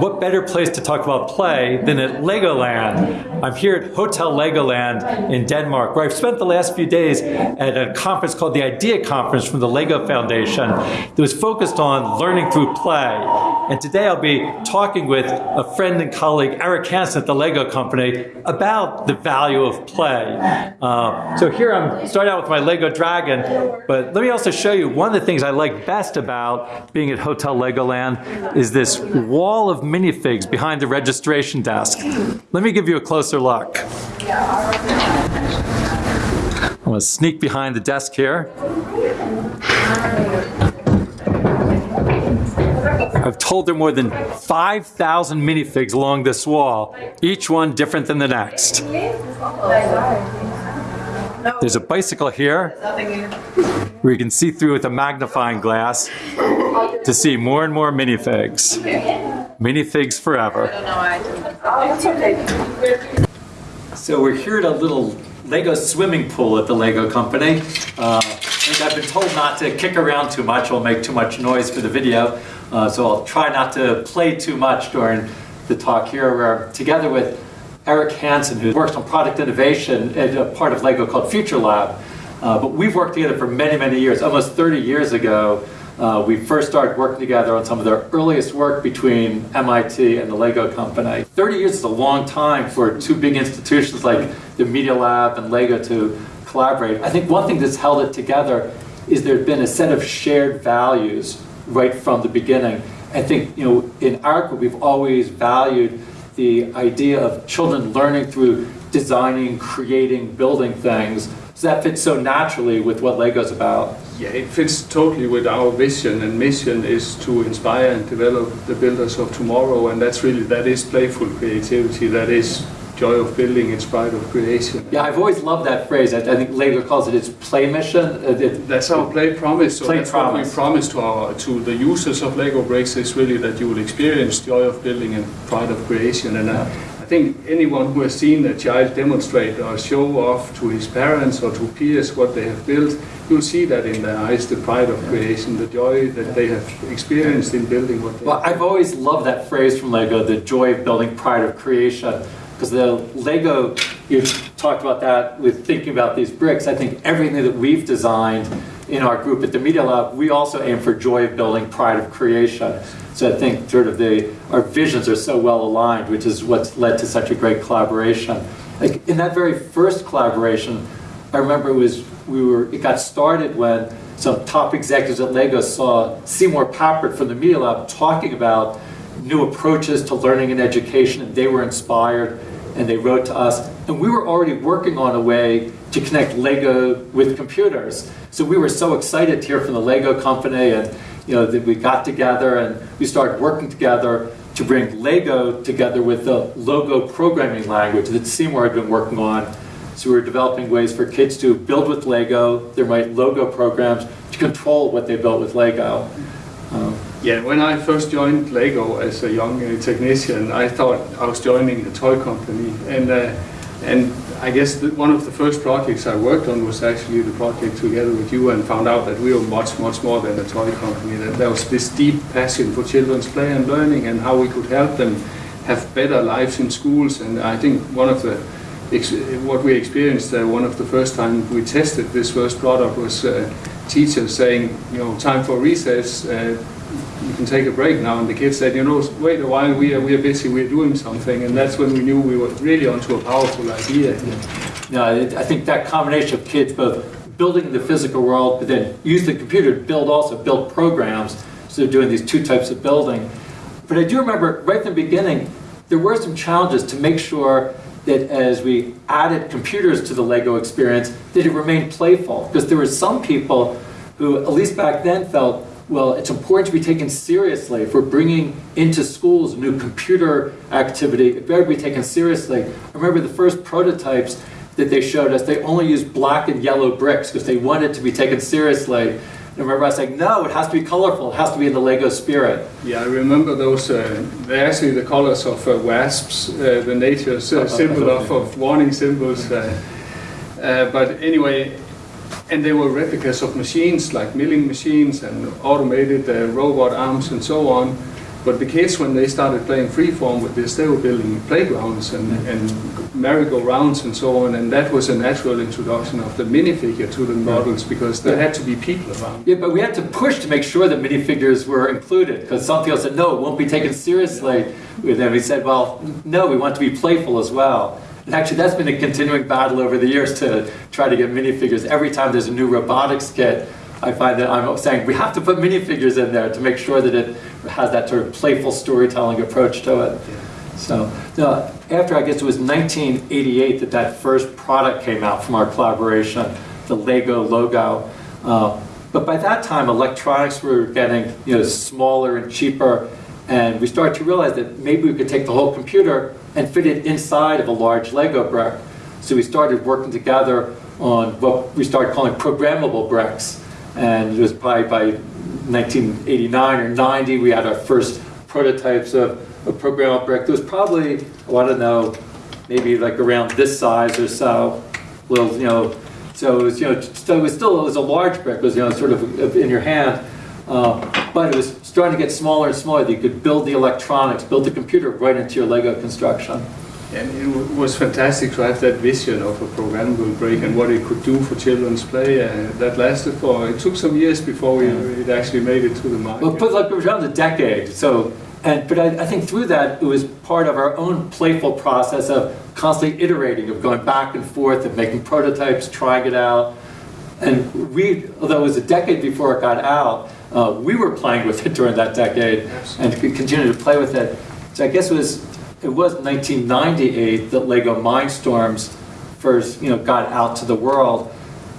what better place to talk about play than at Legoland? I'm here at Hotel Legoland in Denmark, where I've spent the last few days at a conference called the IDEA Conference from the Lego Foundation that was focused on learning through play. And today I'll be talking with a friend and colleague, Eric Hansen at the Lego Company, about the value of play. Uh, so here I'm starting out with my Lego Dragon, but let me also show you one of the things I like best about being at Hotel Legoland is this wall of minifigs behind the registration desk. Let me give you a closer look. I'm to sneak behind the desk here. I've told there are more than 5,000 minifigs along this wall, each one different than the next. There's a bicycle here where you can see through with a magnifying glass to see more and more minifigs. Minifigs forever. So we're here at a little Lego swimming pool at the Lego company. Uh, I've been told not to kick around too much, will make too much noise for the video. Uh, so I'll try not to play too much during the talk here. We're together with Eric Hansen, who works on product innovation at a part of Lego called Future Lab. Uh, but we've worked together for many, many years. Almost 30 years ago, uh, we first started working together on some of their earliest work between MIT and the Lego company. 30 years is a long time for two big institutions like the Media Lab and Lego to collaborate. I think one thing that's held it together is there's been a set of shared values right from the beginning. I think, you know, in our we've always valued the idea of children learning through designing, creating, building things. So that fits so naturally with what Lego's about. Yeah, it fits totally with our vision and mission is to inspire and develop the builders of tomorrow and that's really, that is playful creativity, that is joy of building in spite of creation. Yeah, I've always loved that phrase. I, I think Lego calls it its play mission. It, it, that's our play promise. So play that's promise. what we promise to our to the users of Lego Bricks is really that you will experience joy of building and pride of creation. And uh, I think anyone who has seen a child demonstrate or show off to his parents or to peers what they have built, you'll see that in their eyes, the pride of creation, the joy that they have experienced in building what they Well, I've always loved that phrase from Lego, the joy of building, pride of creation. Because the Lego, you talked about that with thinking about these bricks. I think everything that we've designed in our group at the Media Lab, we also aim for joy of building, pride of creation. So I think sort of the, our visions are so well aligned, which is what's led to such a great collaboration. Like in that very first collaboration, I remember it was, we were, it got started when some top executives at Lego saw Seymour Papert from the Media Lab talking about new approaches to learning and education, and they were inspired and they wrote to us. And we were already working on a way to connect Lego with computers. So we were so excited to hear from the Lego company and you know, that we got together and we started working together to bring Lego together with the logo programming language that Seymour had been working on. So we were developing ways for kids to build with Lego, they write logo programs to control what they built with Lego. Um, yeah, when I first joined Lego as a young uh, technician, I thought I was joining a toy company, and uh, and I guess one of the first projects I worked on was actually the project together with you, and found out that we were much much more than a toy company. That there was this deep passion for children's play and learning, and how we could help them have better lives in schools. And I think one of the what we experienced uh, one of the first time we tested this first product was uh, teachers saying, you know, time for recess. Uh, you can take a break now. And the kids said, you know, wait a while, we are, we are busy, we're doing something. And that's when we knew we were really onto a powerful idea. No, I think that combination of kids both building the physical world, but then use the computer to build also, build programs. So they're doing these two types of building. But I do remember right from the beginning, there were some challenges to make sure that as we added computers to the Lego experience, that it remained playful. Because there were some people who, at least back then, felt well, it's important to be taken seriously. If we're bringing into schools new computer activity, it better be taken seriously. I remember the first prototypes that they showed us, they only used black and yellow bricks because they wanted to be taken seriously. And I remember I was like, no, it has to be colorful. It has to be in the Lego spirit. Yeah, I remember those. Uh, they're actually the colors of uh, wasps, uh, the nature uh, symbol of, of warning symbols. Uh, uh, but anyway, and they were replicas of machines like milling machines and automated uh, robot arms and so on. But the kids, when they started playing freeform with this, they were building playgrounds and, and merry-go-rounds and so on, and that was a natural introduction of the minifigure to the models because there had to be people around. Yeah, but we had to push to make sure that minifigures were included because some people said, no, it won't be taken seriously. And then we said, well, no, we want to be playful as well. And actually, that's been a continuing battle over the years to try to get minifigures. Every time there's a new robotics kit, I find that I'm saying we have to put minifigures in there to make sure that it has that sort of playful storytelling approach to it. So, no, after I guess it was 1988 that that first product came out from our collaboration, the Lego logo. Uh, but by that time, electronics were getting you know smaller and cheaper, and we started to realize that maybe we could take the whole computer and fit it inside of a large Lego brick. So we started working together on what we started calling programmable bricks. And it was probably by 1989 or 90, we had our first prototypes of a programmable brick. There was probably, oh, I don't know, maybe like around this size or so. Little, you know, so it was, you know, so it was still, it was a large brick, it was, you know, sort of in your hand. Uh, but it was starting to get smaller and smaller. You could build the electronics, build the computer right into your Lego construction. And it was fantastic to have that vision of a programmable brick and what it could do for children's play. Uh, that lasted for, it took some years before we, it actually made it to the market. Well, put like around a decade. So, and but I, I think through that it was part of our own playful process of constantly iterating, of going back and forth, of making prototypes, trying it out. And we, although it was a decade before it got out, uh, we were playing with it during that decade and continued to play with it. So I guess it was it was 1998 that Lego Mindstorms first you know got out to the world.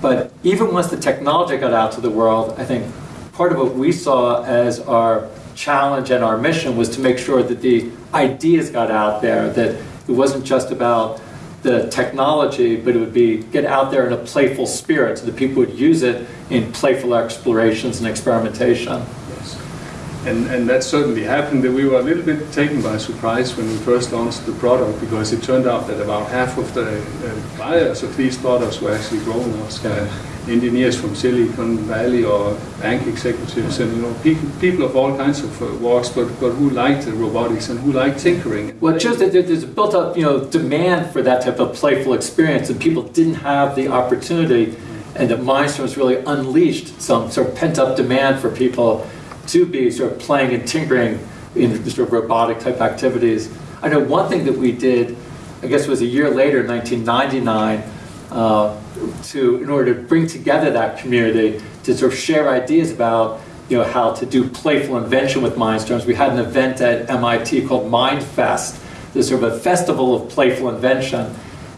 But even once the technology got out to the world, I think part of what we saw as our challenge and our mission was to make sure that the ideas got out there, that it wasn't just about the technology, but it would be get out there in a playful spirit so that people would use it in playful explorations and experimentation. Yes. And, and that certainly happened. That we were a little bit taken by surprise when we first launched the product because it turned out that about half of the uh, buyers of these products were actually grown-ups. Uh, engineers from Silicon Valley or bank executives and you know people, of all kinds of uh, walks, but, but who liked robotics and who liked tinkering. Well, just that there's a built up you know demand for that type of playful experience, and people didn't have the opportunity, and that Mindstorms really unleashed some sort of pent up demand for people to be sort of playing and tinkering in sort of robotic type activities. I know one thing that we did, I guess it was a year later, 1999. Uh, to in order to bring together that community to sort of share ideas about you know how to do playful invention with Mindstorms. We had an event at MIT called MindFest, this sort of a festival of playful invention,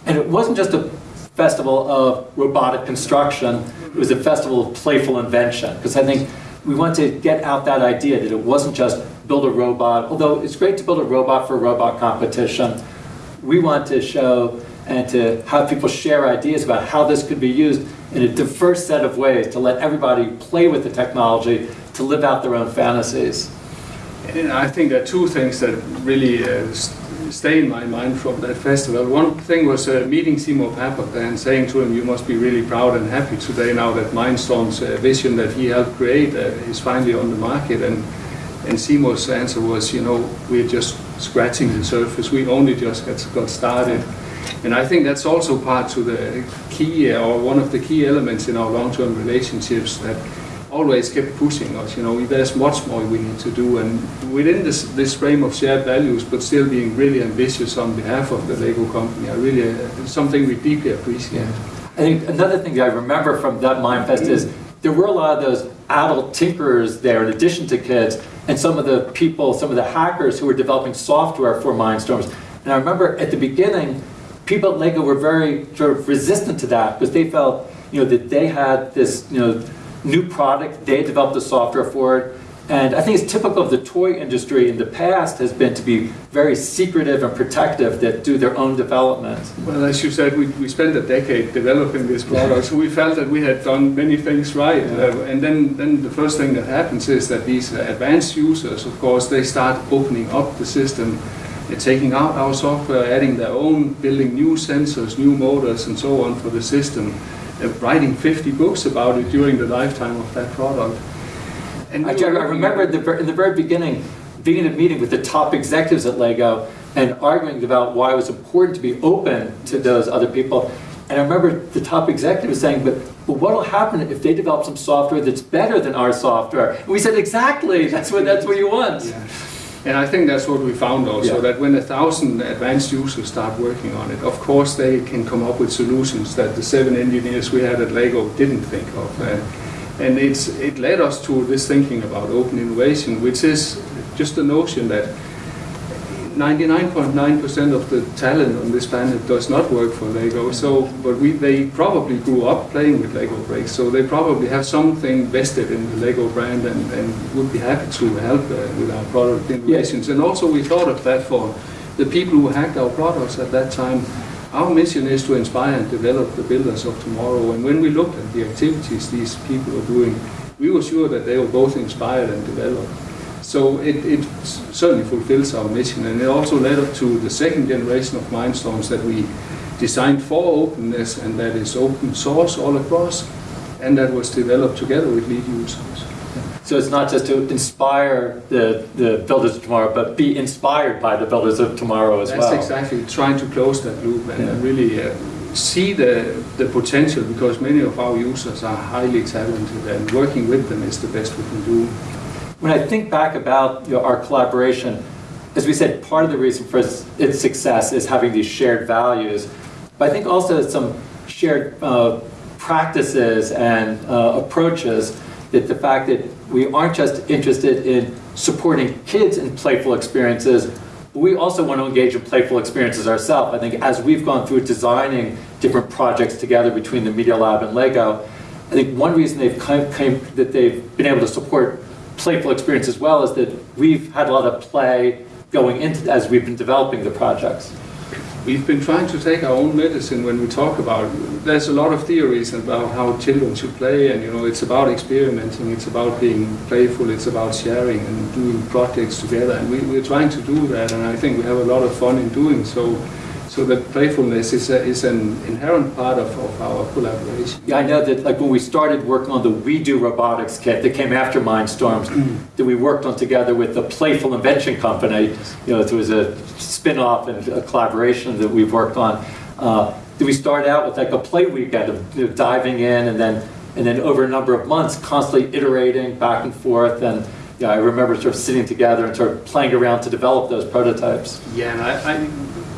and it wasn't just a festival of robotic construction. It was a festival of playful invention because I think we want to get out that idea that it wasn't just build a robot. Although it's great to build a robot for a robot competition, we want to show and to have people share ideas about how this could be used in a diverse set of ways to let everybody play with the technology to live out their own fantasies. And I think there are two things that really uh, stay in my mind from that festival. One thing was uh, meeting Seymour Papert and saying to him, you must be really proud and happy today now that Mindstorm's uh, vision that he helped create uh, is finally on the market. And, and Seymour's answer was, you know, we're just scratching the surface. We only just got, got started. And I think that's also part to the key or one of the key elements in our long-term relationships that always kept pushing us. You know, there's much more we need to do, and within this this frame of shared values, but still being really ambitious on behalf of the Lego company, I really uh, something we deeply appreciate. I think another thing I remember from that Mindfest is there were a lot of those adult tinkerers there, in addition to kids, and some of the people, some of the hackers who were developing software for Mindstorms. And I remember at the beginning people at Lego were very sort of resistant to that because they felt, you know, that they had this, you know, new product, they developed the software for it, and I think it's typical of the toy industry in the past has been to be very secretive and protective that do their own development. Well, as you said, we, we spent a decade developing this product, so we felt that we had done many things right. Yeah. Uh, and then, then the first thing that happens is that these advanced users, of course, they start opening up the system taking out our software, adding their own, building new sensors, new motors, and so on for the system, uh, writing 50 books about it during the lifetime of that product. And I, I remember the, in the very beginning, being in a meeting with the top executives at Lego and arguing about why it was important to be open to those other people. And I remember the top executive was saying, but, but what'll happen if they develop some software that's better than our software? And we said, exactly, that's what, that's what you want. Yeah. And I think that's what we found also, Yeah. that when a thousand advanced users start working on it, of course they can come up with solutions that the seven engineers we had at Lego didn't think of. Uh, and it's, it led us to this thinking about open innovation, which is just the notion that 99.9% of the talent on this planet does not work for Lego. So, but we, they probably grew up playing with Lego bricks, so they probably have something vested in the Lego brand and, and would be happy to help uh, with our product innovations. And also, we thought of that for the people who hacked our products at that time. Our mission is to inspire and develop the builders of tomorrow. And when we looked at the activities these people are doing, we were sure that they were both inspired and developed. So it, it certainly fulfills our mission, and it also led up to the second generation of Mindstorms that we designed for openness and that is open source all across, and that was developed together with lead users. So it's not just to inspire the, the builders of tomorrow, but be inspired by the builders of tomorrow as That's well. exactly trying to close that loop and Yeah. really uh, see the, the potential because many of our users are highly talented and working with them is the best we can do. When I think back about you know, our collaboration, as we said, part of the reason for its, success is having these shared values. But I think also some shared uh, practices and uh, approaches that the fact that we aren't just interested in supporting kids in playful experiences, but we also want to engage in playful experiences ourselves. I think as we've gone through designing different projects together between the Media Lab and Lego, I think one reason they've come, came, that they've been able to support playful experience as well is that we've had a lot of play going into as we've been developing the projects. We've been trying to take our own medicine when we talk about. There's a lot of theories about how children should play, and you know, it's about experimenting, it's about being playful, it's about sharing and doing projects together. And we, we're trying to do that, and I think we have a lot of fun in doing so. So that playfulness is, a, is an inherent part of, of our collaboration. Yeah, I know that like when we started working on the WeDo Robotics kit that came after Mindstorms, that we worked on together with the Playful Invention Company. You know, it was a spin-off and a collaboration that we've worked on. Uh, we start out with like a play weekend of you know, diving in and then and then over a number of months constantly iterating back and forth and yeah, I remember sort of sitting together and sort of playing around to develop those prototypes. Yeah, and I, I,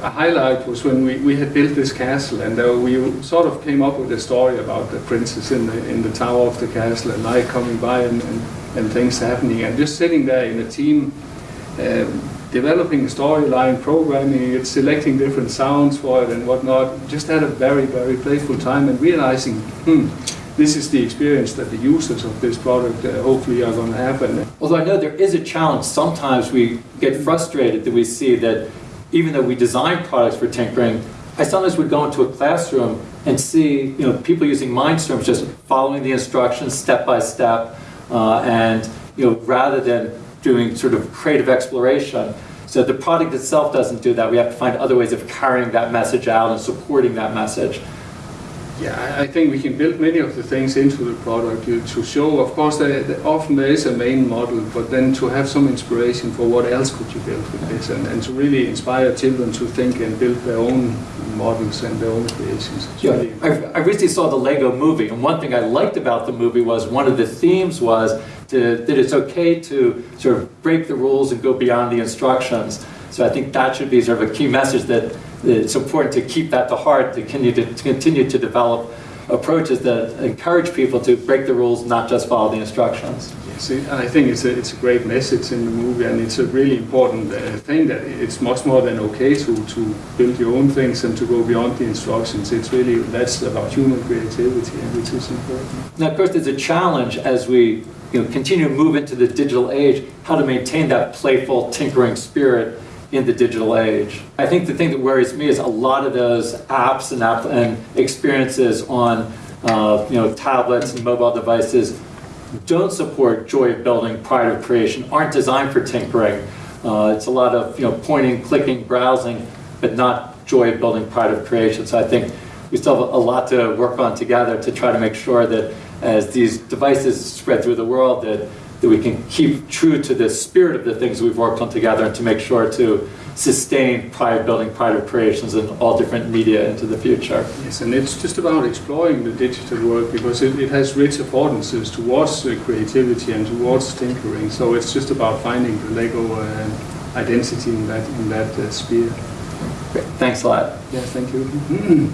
a highlight was when we, we had built this castle and uh, we sort of came up with a story about the princess in the, in the tower of the castle and I coming by and, and, and things happening and just sitting there in a team um, developing a storyline, programming it, selecting different sounds for it and whatnot. Just had a very, very playful time and realizing, hmm, this is the experience that the users of this product uh, hopefully are going to have. And Although I know there is a challenge, sometimes we get frustrated that we see that even though we design products for tinkering, I sometimes would go into a classroom and see you know people using Mindstorms just following the instructions step by step, uh, and you know rather than doing sort of creative exploration. So the product itself doesn't do that. We have to find other ways of carrying that message out and supporting that message. Yeah, I- think we can build many of the things into the product to to show, of course, there- often there is a main model, but then to have some inspiration for what else could you build with this, and, and to really inspire children to think and build their own models and their own creations. Yeah, really I, I recently saw the Lego movie, and one thing I liked about the movie was one of the themes was to, that it's okay to sort of break the rules and go beyond the instructions. So I think that should be sort of a key message that, that it's important to keep that to heart, to continue to, to continue to develop approaches that encourage people to break the rules, not just follow the instructions. Yes, I think it's a, it's a great message in the movie, and it's a really important uh, thing that it's much more than okay to, to build your own things and to go beyond the instructions. It's really, that's about human creativity, and which is important. Now, of course, there's a challenge as we you know, continue to move into the digital age, how to maintain that playful, tinkering spirit in the digital age. I think the thing that worries me is a lot of those apps and, app and experiences on uh, you know, tablets and mobile devices don't support joy of building, pride of creation, aren't designed for tinkering. Uh, it's a lot of you know, pointing, clicking, browsing, but not joy of building, pride of creation. So I think we still have a lot to work on together to try to make sure that as these devices spread through the world, that that we can keep true to the spirit of the things we've worked on together and to make sure to sustain pride of building, pride of creations in all different media into the future. Yes, and it's just about exploring the digital world because it, it has rich affordances towards uh, creativity and towards tinkering. So it's just about finding the Lego uh, identity in that in that uh, sphere. Great. Thanks a lot. Yeah, thank you.